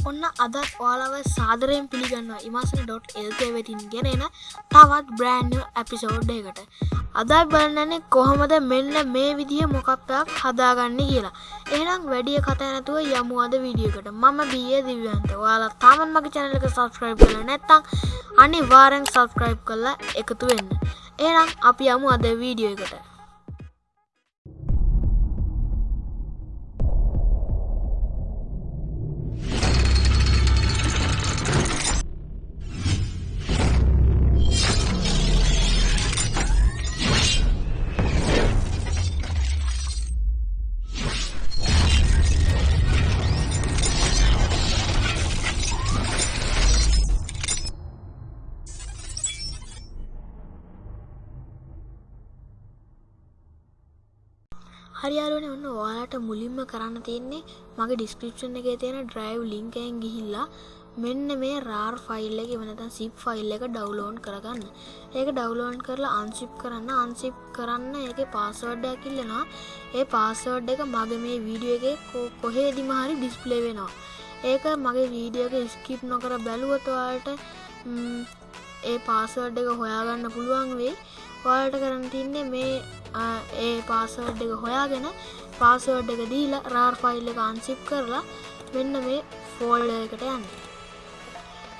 අදත් ඔයාලව සාදරයෙන් පිළිගන්න ඉමසන ඩොට්.එල්ක වෙතින් ගෙන එන තවත් බ්‍රෑන්් ඇපිසෝඩ් එකට අදත් බලන්නන්නේ කොහොමද මෙන්න මේ විදිහ මොකක්පයක් හදාගන්න කියලා. එනම් වැඩිය කතනැතුව යමු අද වීඩියකට මම බිය දිවන්ත ඔයාලා තාමන් මගේ චැනලක සබස්ක්‍රයිබ් කල නැත්තං අනි වාරෙන් සබස්ක්‍රයිබ් කරලා එකතු වෙන්න. එනම් අපි යමු අද වීඩියෝ එකට. හරියාරුවන ඔන්න ඔයාලට මුලින්ම කරන්න තියෙන්නේ මගේ ඩිස්ක්‍රපෂන් එක තියෙන ඩ්‍රයිව් ලිංකයෙන් ගිහිල්ලා මෙන්න මේ රාර් ෆයිල් එක වනත සිප් ෆයිල් එක ඩවලෝන් කරගන්න. ඒක ඩවලෝන් කරලා අන්සිප් කරන්න. අන්සිප් කරන්න ඒක පාස්වඩ්ඩයක් කිල්ලෙනවා ඒ පාස්වඩ් එක මගේ මේ වීඩියෝ එක කොහේ දිමහරි ඩිස්පලේ වෙනවා. ඒක මගේ වීඩියෝක ස්කිප් නොකර බැලුවතුවාට ඒ පාස්වඩ් එක හොයාගන්න පුළුවන් වෙයි. ඔයාලට කරන්න තින්නේ මේ ඒ පාසවඩ් එක හොයාගෙන පාසවඩ් එක දීලා රාර් ෆයිල් එක අන්සිප් කරලා මෙන්න මේ ෆෝල්ඩ එකට යන්න.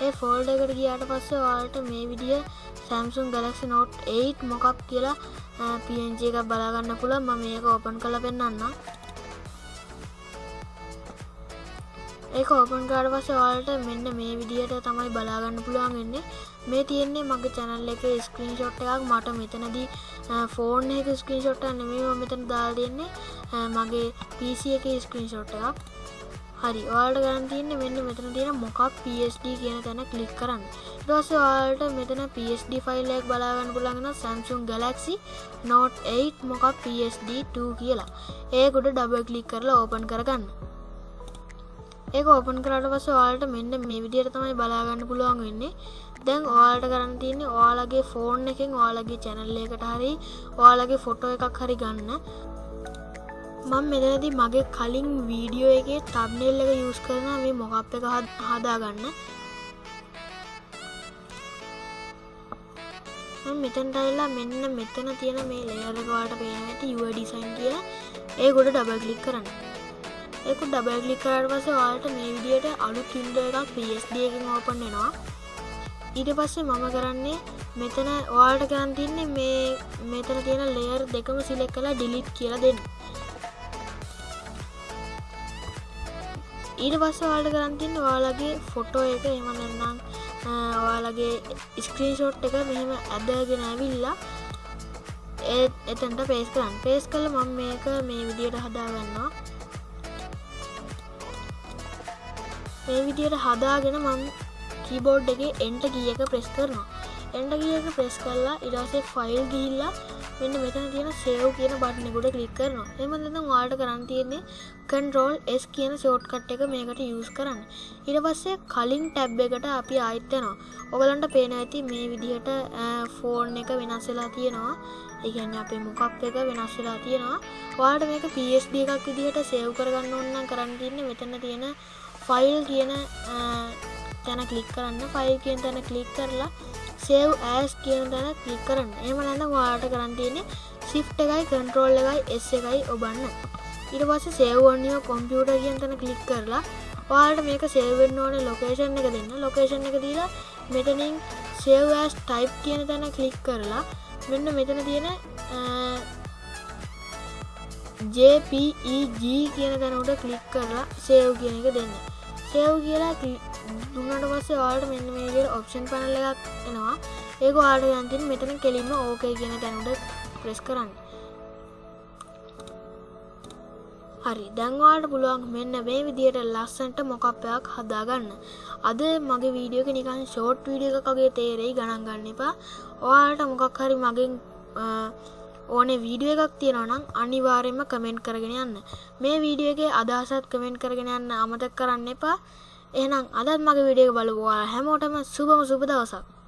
ඒ ෆෝල්ඩ එකට ගියාට පස්සේ වාලට මේ විදිිය සැම්සුන් ගලක්සි නෝට් 8 මොකක් කියලා පජ එක බලාගන්න පුළ ම මේක ඕපන් කළ පෙන්න්න ඒ ඕපන් කාඩ පස වාලට මෙන්න මේ විදිහට තමයි බලාගන්න පුළුවන් වෙන්නේ. මේ තියෙන්නේ මගේ චැනල් එක ස්ක්‍රීන් ෂොට් එකක්. මට මෙතනදී ෆෝන් එක ස්ක්‍රීන් ෂොට් නෙමේ මෙතන දා දෙන්නේ. මගේ පිසි එක ස්ක්‍රීන් ෂොට් එකක්. හරි වාල්ට ගන්න තියන්න මෙන්න මෙතන තියෙන මොකක් PSD කියන තැන කලික් කරන්න. දස වාල්ට මෙතන PSD ෆයිල්ලක් බලාගන්න පුළගෙන සැම්සුන් ගලක්සි නෝට් 8 මොකක් PSD2 කියලා. ඒකුට ඩබ කලික් කරලා ඕපන් කරගන්න. ඒක ඕපන් කරට පස වාලට මෙන්න මේ විදියට තමයි බලාගන්න පුළුවන් වෙන්නේ. දැන් ඔයාලට කරන්න තියන්නේ ඔයාලගේ ෆෝන් එකෙන් ඔයාලගේ චැනල්ල එකට හරි ඔයාලගේ ෆොටෝ එකක් හරි ගන්න. මං මෙතනති මගේ කලින් වීඩියෝ එක තබ්නෙල් එක යස් කරන මේ මොකප් එක හදාගන්න. මෙතන්ටයිල්ලා මෙන්න මෙතන තියෙන මේ ලේරකවාට පේන ඇති යුව ඩිසයින් කිය ඒ ගොඩ ඩබල් කලික් කරන්න. එක ඩබල්ලි කරට පස වාලට මේ විදියට අලු කිල්ඩ එකක් පස්ඩකින් ඕපන්නවා ඊට පස්සේ මම කරන්නේ මෙතන වාල්ට කරන් තින්නේ මේ මෙතන තියෙන ලේර් දෙකම සිලෙක් කලා ඩිලිට් කියල දෙන්න. ඊට පස්ස වාල්ට කරන්තින්න වාලගේ ෆොටෝ එක. එමනන්නම් ඔයාලගේ ස්ක්‍රීන් ෂොට් එක මෙහෙම ඇදගෙන ඇවිල්ලා එතන්ට පේස් කරන්න. පේස් කල මම මේක මේ විදියට හදාගන්නවා. මේ විදියට හදාගෙන මං කීබෝඩ් එක එන්ට ගියක ප්‍රෙස් කරනවා. එන්ට ගියක ප්‍රෙස් කරලා ඉඩසේ ෆයිල් ගිහිල්ලා මෙන්න මෙතන තියෙන සේව් කියන බට්නෙකුට කලික් කරනවා. එමදම වාට කරන්න තියෙන්නේ කන්රෝල් S කියන ෂෝට්කට් එක මේකට යස් කරන්න. ඉට පස්සේ කලින් ටැබ් එකට අපි අයිත්තනවා ඔගලන්ට පේන ඇති මේ විදිහට ෆෝන් එක වෙනස්සලා තියෙනවා. ඒගැන්න අපේ මොකක් එක වෙනස් වෙලා තියෙනවා. වාට මේක පස්D එකක් විදිහට සේව් කරගන්න ඔන්න කරන්න තින්නේ මෙතන තියෙන ෆයිල් කියන තැන කලික් කරන්න. ෆයිල් කියන තැන කලික් කරලා සේව් ඇස් කියන තැන කලික් කරන්න. එම නැඳ වාට කරන්න තියෙන්නේ සිෆ් එකයි කන්ට්‍රෝල් එකයි එස් එකයි ඔබන්න. ඉට පස්ස සේවෝනියෝ කොම්පියුට කියෙන් තැන කලික් කරලා වාට මේක සේවෙන් ඕන ලොකේෂන් එක දෙන්න. ලොකේෂන් එක දීලා මෙතනින් සේවස් ටයිප් කියන තැන කලික් කරලා මෙන්න මෙතන තියෙන JPEG කියන තැනට කලික් කරලා සේව් කියන එක දෙන්න. සේව් කියලා දුන්නට පස්සේ වාට මෙන්න මේගේ ඔප්ෂන් පනල එකක් එනවා. ඒක වාට යන්තින් මෙතන කෙලින්ම ඕකයි කියන තැනුට ප්‍රෙස් කරන්න. හරි. දැන්වාට පුළුවන් මෙන්න මේ විදියට ලස්සන්ට මොකක්පයක් හදාගන්න. අද මගේ වීඩියෝක නිකන් ෂෝට් වීඩිය එකකගේ තේරෙයි ගණන් ගන්න එපා. ඔයාට මොකක් හරි මගින් ඕනේ වීඩියෝ එකක් තියෙනවනම් අනිවාර්යෙන්ම කමෙන්ට් කරගෙන යන්න. මේ වීඩියෝ එකේ අදහසත් කමෙන්ට් කරගෙන යන්න අමතක කරන්න එපා. එහෙනම් අදත් මගේ වීඩියෝ එක බලපුවා. හැමෝටම සුබම සුබ දවසක්.